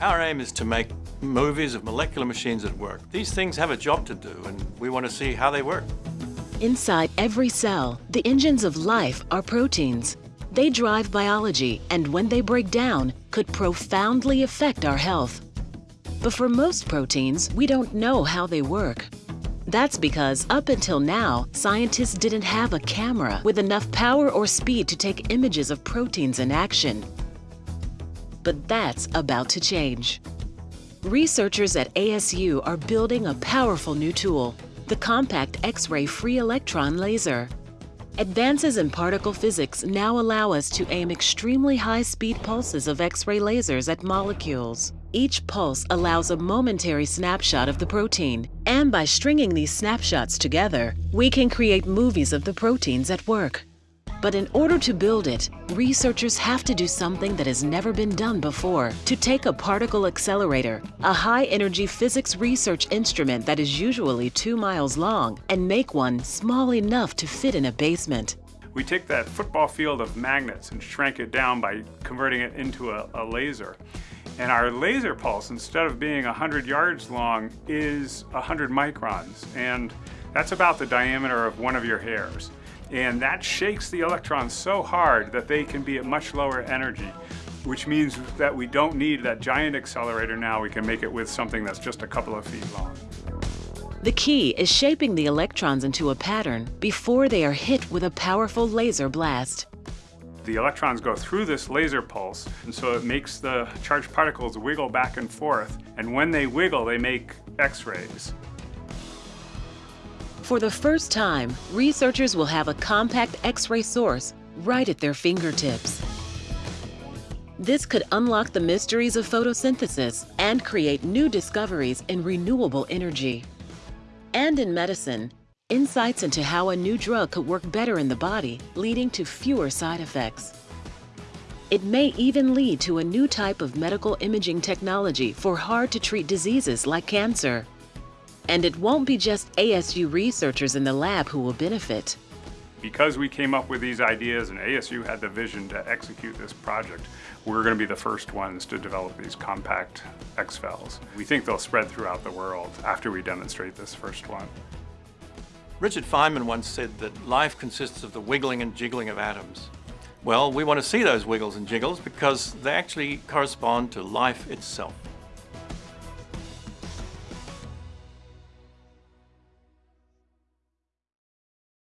Our aim is to make movies of molecular machines at work. These things have a job to do, and we want to see how they work. Inside every cell, the engines of life are proteins. They drive biology, and when they break down, could profoundly affect our health. But for most proteins, we don't know how they work. That's because up until now, scientists didn't have a camera with enough power or speed to take images of proteins in action. But that's about to change. Researchers at ASU are building a powerful new tool, the Compact X-ray Free Electron Laser. Advances in particle physics now allow us to aim extremely high-speed pulses of X-ray lasers at molecules. Each pulse allows a momentary snapshot of the protein, and by stringing these snapshots together, we can create movies of the proteins at work. But in order to build it, researchers have to do something that has never been done before. To take a particle accelerator, a high-energy physics research instrument that is usually two miles long, and make one small enough to fit in a basement. We take that football field of magnets and shrank it down by converting it into a, a laser. And our laser pulse, instead of being 100 yards long, is 100 microns. And that's about the diameter of one of your hairs. And that shakes the electrons so hard that they can be at much lower energy, which means that we don't need that giant accelerator now. We can make it with something that's just a couple of feet long. The key is shaping the electrons into a pattern before they are hit with a powerful laser blast. The electrons go through this laser pulse, and so it makes the charged particles wiggle back and forth. And when they wiggle, they make X-rays. For the first time, researchers will have a compact X-ray source right at their fingertips. This could unlock the mysteries of photosynthesis and create new discoveries in renewable energy. And in medicine, insights into how a new drug could work better in the body, leading to fewer side effects. It may even lead to a new type of medical imaging technology for hard-to-treat diseases like cancer. And it won't be just ASU researchers in the lab who will benefit. Because we came up with these ideas and ASU had the vision to execute this project, we're going to be the first ones to develop these compact X-FELs. We think they'll spread throughout the world after we demonstrate this first one. Richard Feynman once said that life consists of the wiggling and jiggling of atoms. Well, we want to see those wiggles and jiggles because they actually correspond to life itself.